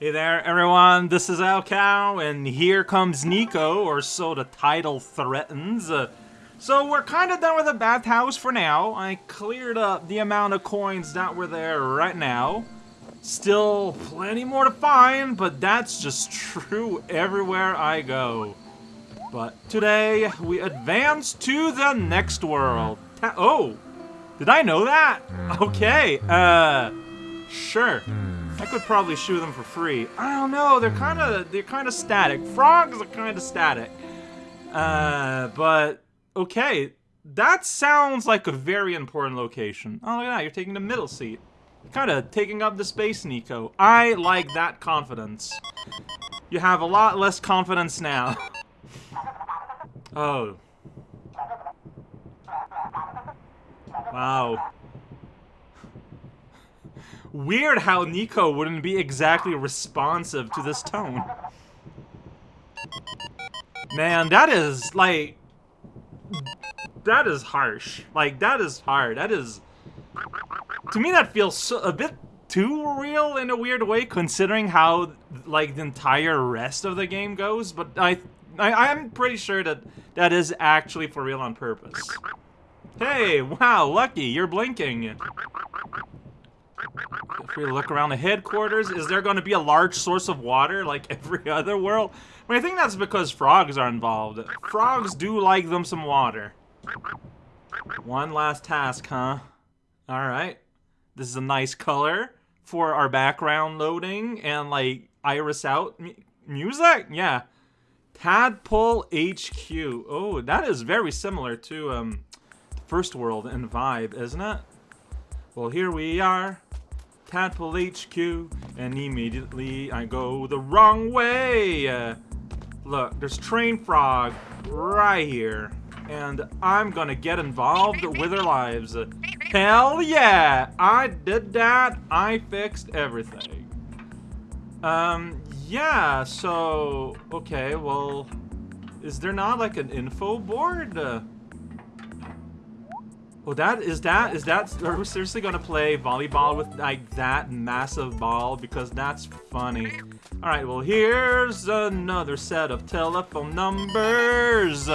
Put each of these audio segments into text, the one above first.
Hey there, everyone. This is Al Cow, and here comes Niko, or so the title threatens. Uh, so we're kind of done with the bathhouse for now. I cleared up the amount of coins that were there right now. Still plenty more to find, but that's just true everywhere I go. But today, we advance to the next world. Ta oh! Did I know that? Okay, uh... Sure. I could probably shoot them for free. I don't know, they're kinda, they're kinda static. Frogs are kinda static. Uh, but... Okay, that sounds like a very important location. Oh, look at that, you're taking the middle seat. Kinda taking up the space, Niko. I like that confidence. You have a lot less confidence now. oh. Wow. Weird how Niko wouldn't be exactly responsive to this tone. Man, that is, like... That is harsh. Like, that is hard. That is... To me, that feels so, a bit too real in a weird way, considering how, like, the entire rest of the game goes, but I, I I'm pretty sure that that is actually for real on purpose. Hey, wow, Lucky, you're blinking. If we look around the headquarters, is there going to be a large source of water like every other world? I, mean, I think that's because frogs are involved. Frogs do like them some water. One last task, huh? Alright. This is a nice color for our background loading and, like, iris out music? Yeah. Tadpole HQ. Oh, that is very similar to, um, First World in vibe, isn't it? Well, here we are. Tadpole HQ, and immediately I go the wrong way. Uh, look, there's Train Frog right here, and I'm gonna get involved with their lives. Hell yeah! I did that. I fixed everything. Um, yeah, so, okay, well, is there not like an info board? Uh, well, that is that is that are we seriously gonna play volleyball with like that massive ball because that's funny. All right, well here's another set of telephone numbers.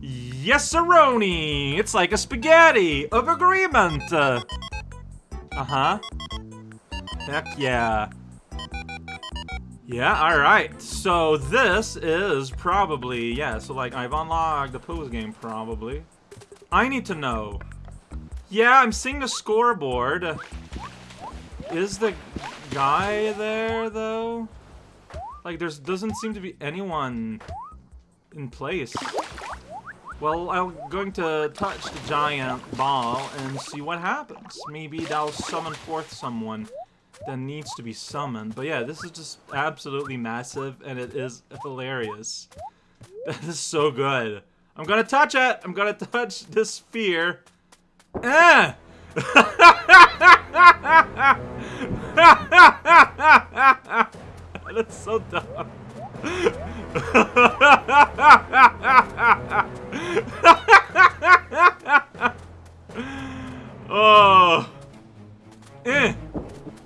yes, sironi. It's like a spaghetti of agreement. Uh huh. Heck yeah. Yeah, alright. So this is probably, yeah, so like I've unlocked the pose game probably. I need to know. Yeah, I'm seeing the scoreboard. Is the guy there, though? Like, there doesn't seem to be anyone in place. Well, I'm going to touch the giant ball and see what happens. Maybe that'll summon forth someone that needs to be summoned. But yeah, this is just absolutely massive, and it is hilarious. That is so good. I'm gonna touch it! I'm gonna touch this sphere. Ah! That's so dumb. oh. Eh.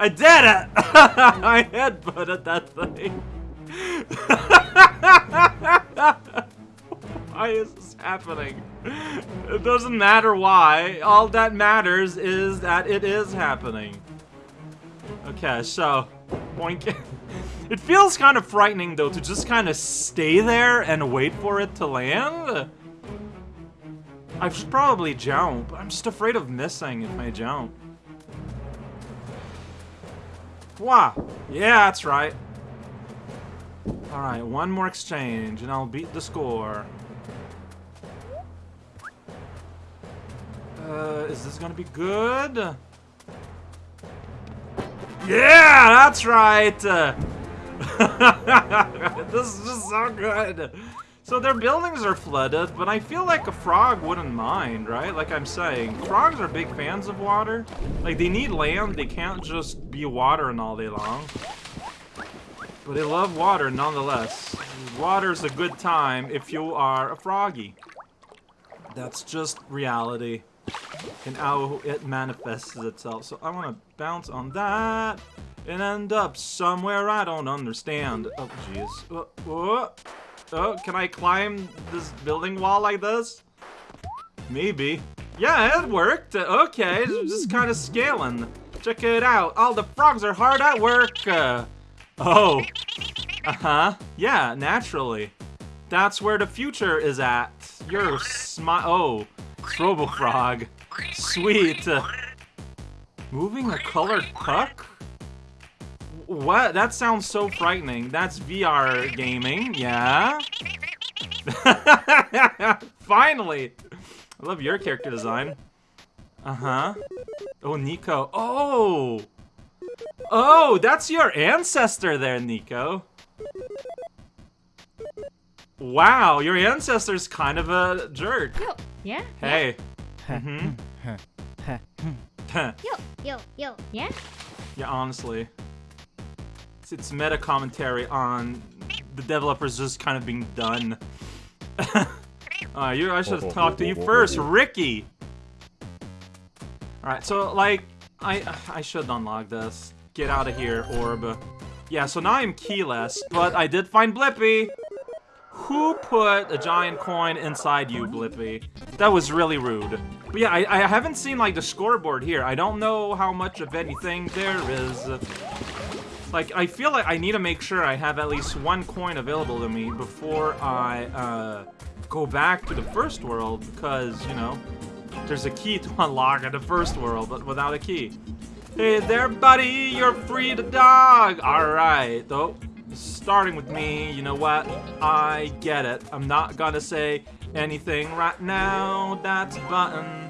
I did it! I headbutted that thing. It doesn't matter why. All that matters is that it is happening. Okay, so... Boink. it feels kind of frightening, though, to just kind of stay there and wait for it to land. I should probably jump. I'm just afraid of missing if I jump. Wow. Yeah, that's right. Alright, one more exchange, and I'll beat the score. Uh, is this gonna be good? Yeah, that's right! this is just so good. So their buildings are flooded, but I feel like a frog wouldn't mind, right? Like I'm saying, frogs are big fans of water. Like, they need land, they can't just be watering all day long. But they love water nonetheless. Water's a good time if you are a froggy. That's just reality and how it manifests itself. So I want to bounce on that, and end up somewhere I don't understand. Oh, jeez. Oh, oh, oh, can I climb this building wall like this? Maybe. Yeah, it worked. Okay, just kind of scaling. Check it out. All the frogs are hard at work. Uh, oh. Uh-huh. Yeah, naturally. That's where the future is at. You're smi- Oh. Robo Frog. Sweet. moving a colored puck? What? That sounds so frightening. That's VR gaming, yeah? Finally! I love your character design. Uh-huh. Oh, Niko. Oh! Oh, that's your ancestor there, Niko. Wow, your ancestor's kind of a jerk. Yo, yeah? Hey. Mm-hmm. Yo, yo, yo, yeah? Yeah, honestly. It's, it's meta commentary on the developers just kind of being done. uh, you, I should have talked to you first, Ricky! Alright, so, like, I I should unlock this. Get out of here, Orb. Yeah, so now I'm keyless, but I did find Blippi! Who put a giant coin inside you, Blippi? That was really rude. But yeah, I, I haven't seen, like, the scoreboard here. I don't know how much of anything there is. Like, I feel like I need to make sure I have at least one coin available to me before I, uh, go back to the first world, because, you know, there's a key to unlock at the first world, but without a key. Hey there, buddy, you're free to dog! Alright, though starting with me, you know what? I get it. I'm not gonna say anything right now. That's button.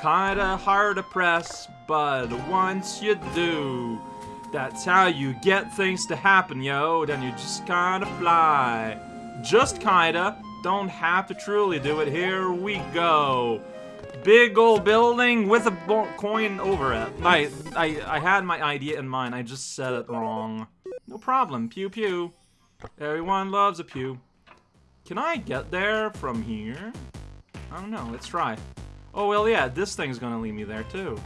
Kinda hard to press, but once you do, that's how you get things to happen, yo. Then you just kinda fly. Just kinda. Don't have to truly do it. Here we go. Big old building with a coin over it. I, I, I had my idea in mind. I just said it wrong. No problem. Pew pew. Everyone loves a pew. Can I get there from here? I don't know. Let's try. Oh, well, yeah. This thing's gonna lead me there, too.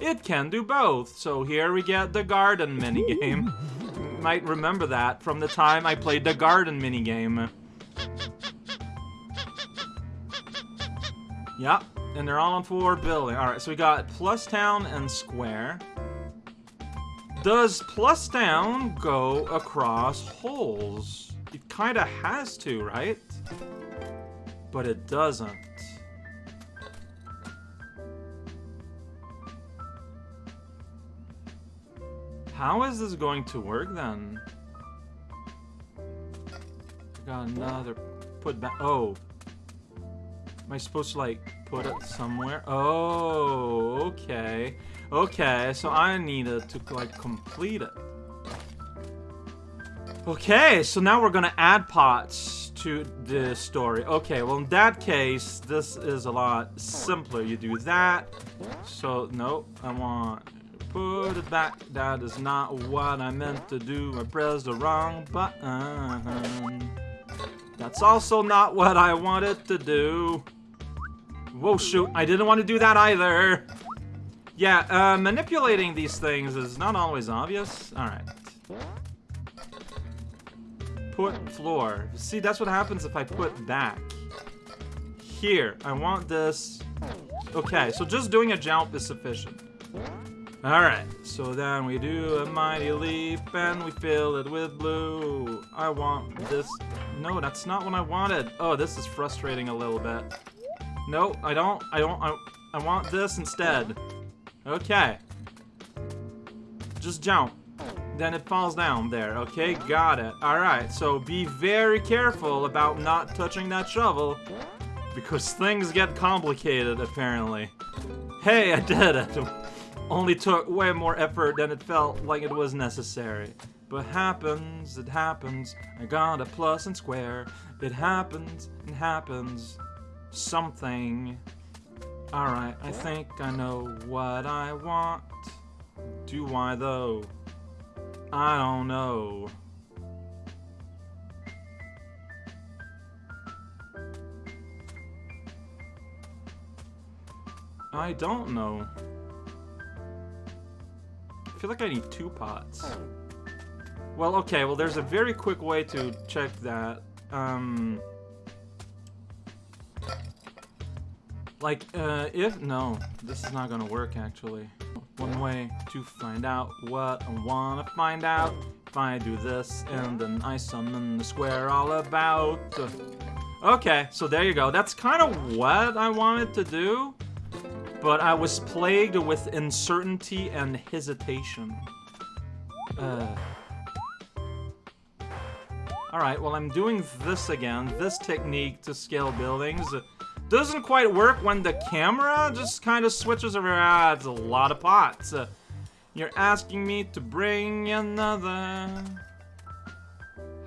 It can do both. So here we get the garden minigame. You Might remember that from the time I played the garden minigame. Yep, and they're all on four building. Alright, so we got plus town and square. Does plus down go across holes? It kinda has to, right? But it doesn't. How is this going to work then? I Got another put back. Oh. Am I supposed to like put it somewhere? Oh, okay. Okay, so I needed to, like, complete it. Okay, so now we're gonna add pots to the story. Okay, well in that case, this is a lot simpler. You do that. So, no, I want to put it back. That is not what I meant to do. I pressed the wrong button. That's also not what I wanted to do. Whoa, shoot. I didn't want to do that either. Yeah, uh, manipulating these things is not always obvious. Alright. Put floor. See, that's what happens if I put back. Here, I want this. Okay, so just doing a jump is sufficient. Alright, so then we do a mighty leap and we fill it with blue. I want this. No, that's not what I wanted. Oh, this is frustrating a little bit. No, I don't. I don't. I, I want this instead. Okay. Just jump. Then it falls down there. Okay, got it. Alright, so be very careful about not touching that shovel. Because things get complicated, apparently. Hey, I did it! Only took way more effort than it felt like it was necessary. But happens, it happens. I got a plus and square. It happens, it happens. Something. Alright, I think I know what I want. Do I, though? I don't know. I don't know. I feel like I need two pots. Well, okay, well there's a very quick way to check that. Um... Like, uh, if... No, this is not gonna work, actually. One way to find out what I wanna find out. If I do this, and then I summon the square all about. Okay, so there you go. That's kind of what I wanted to do. But I was plagued with uncertainty and hesitation. Uh... Alright, well I'm doing this again. This technique to scale buildings. Doesn't quite work when the camera just kind of switches around. Ah, it's a lot of pots. Uh, you're asking me to bring another.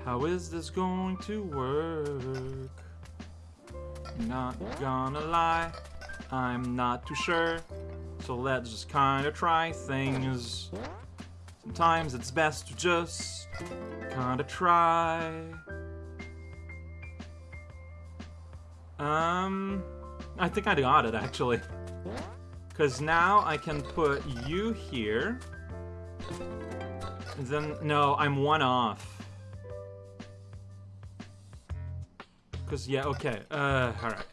How is this going to work? Not gonna lie, I'm not too sure. So let's just kind of try things. Sometimes it's best to just kind of try. Um, I think I got it, actually. Because now I can put you here. And then, no, I'm one off. Because, yeah, okay. Uh, alright.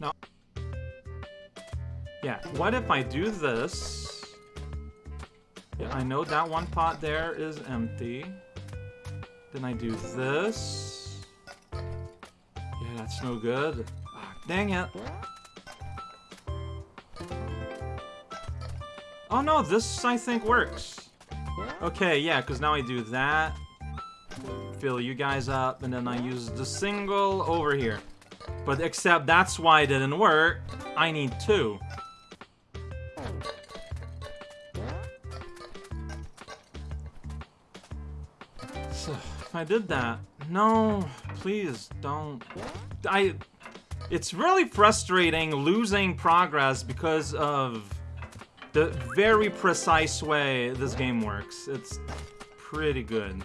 Now, yeah, what if I do this? Yeah, I know that one pot there is empty. Then I do this. That's no good. Ah, dang it. Oh no, this I think works. Okay, yeah, because now I do that. Fill you guys up, and then I use the single over here. But except that's why it didn't work. I need two. So, if I did that... No, please, don't. I... It's really frustrating losing progress because of the very precise way this game works. It's pretty good.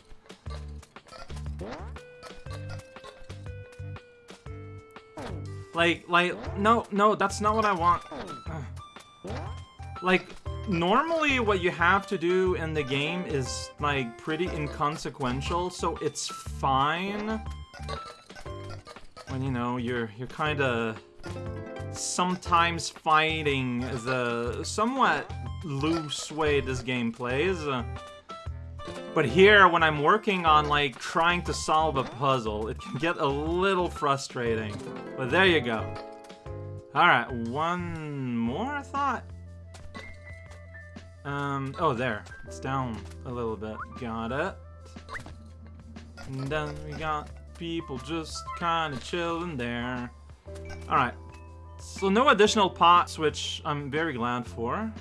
Like, like, no, no, that's not what I want. Like, normally what you have to do in the game is, like, pretty inconsequential, so it's fine when, you know, you're, you're kinda sometimes fighting the somewhat loose way this game plays. Uh, but here, when I'm working on, like, trying to solve a puzzle, it can get a little frustrating. But there you go. Alright, one more thought? Um, oh, there. It's down a little bit. Got it. And then we got people just kind of chilling there. Alright. So no additional pots, which I'm very glad for.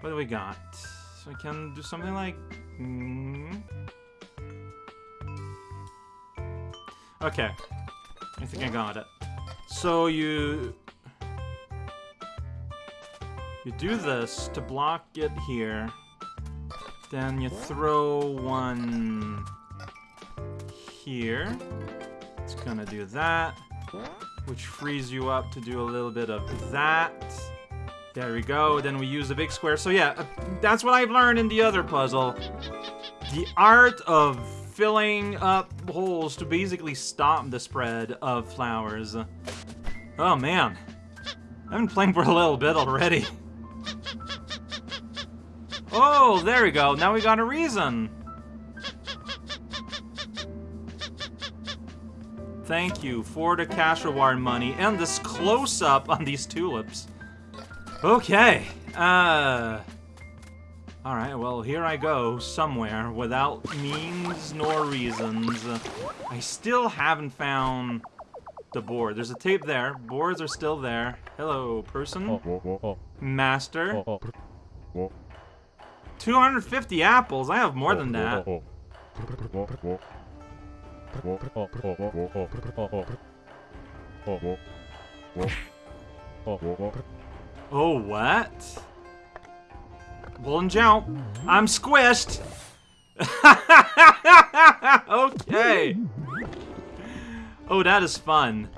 What do we got? So I can do something like... Mm. Okay. I think I got it. So you... You do this to block it here. Then you throw one here. It's gonna do that, which frees you up to do a little bit of that. There we go, then we use a big square. So yeah, that's what I've learned in the other puzzle. The art of filling up holes to basically stop the spread of flowers. Oh man, I've been playing for a little bit already. Oh, there we go, now we got a reason. Thank you for the cash reward money and this close-up on these tulips. Okay, uh... Alright, well, here I go, somewhere, without means nor reasons. I still haven't found the board. There's a tape there. Boards are still there. Hello, person. Master. 250 apples? I have more than that. Oh, what? Bull jump. I'm squished. okay. Oh, that is fun.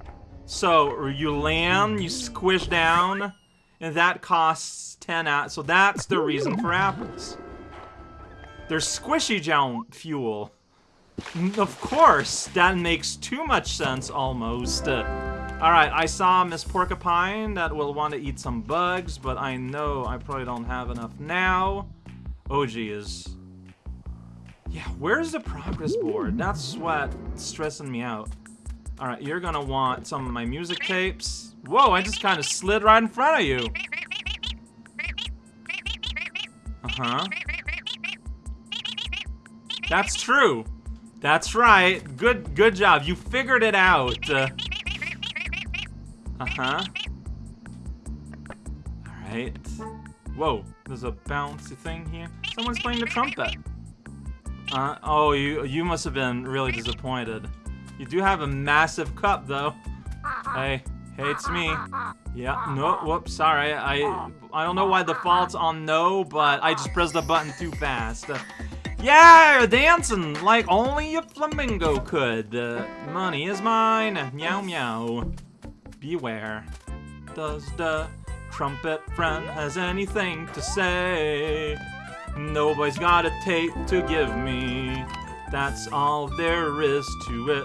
So, you land, you squish down, and that costs 10 at. So that's the reason for apples. There's squishy jump fuel. Of course, that makes too much sense almost. Uh, Alright, I saw Miss Porcupine that will want to eat some bugs, but I know I probably don't have enough now. OG is... Yeah, where's the progress board? That's what's stressing me out. Alright, you're gonna want some of my music tapes. Whoa, I just kind of slid right in front of you. Uh-huh. That's true. That's right. Good good job. You figured it out. Uh, uh-huh. Alright. Whoa, there's a bouncy thing here. Someone's playing the trumpet. Uh, oh, you you must have been really disappointed. You do have a massive cup, though. Hey, hey, it's me. Yeah, no, whoops, sorry. I I don't know why the fault's on no, but I just pressed the button too fast. Uh, yeah, dancing like only a flamingo could. Uh, money is mine. Meow meow. Beware. Does the trumpet friend has anything to say? Nobody's got a tape to give me. That's all there is to it.